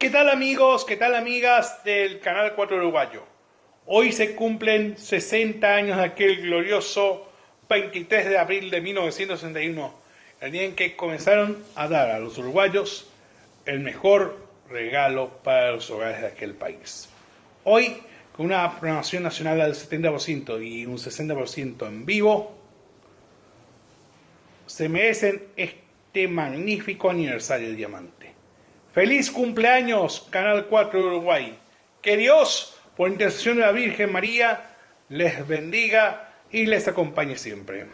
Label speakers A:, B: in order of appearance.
A: ¿Qué tal amigos? ¿Qué tal amigas del Canal 4 Uruguayo? Hoy se cumplen 60 años de aquel glorioso 23 de abril de 1961, el día en que comenzaron a dar a los uruguayos el mejor regalo para los hogares de aquel país. Hoy, con una programación nacional del 70% y un 60% en vivo, se merecen este magnífico aniversario de Diamante. Feliz cumpleaños, Canal 4 de Uruguay. Que Dios, por intercesión de la Virgen María, les bendiga y les acompañe siempre.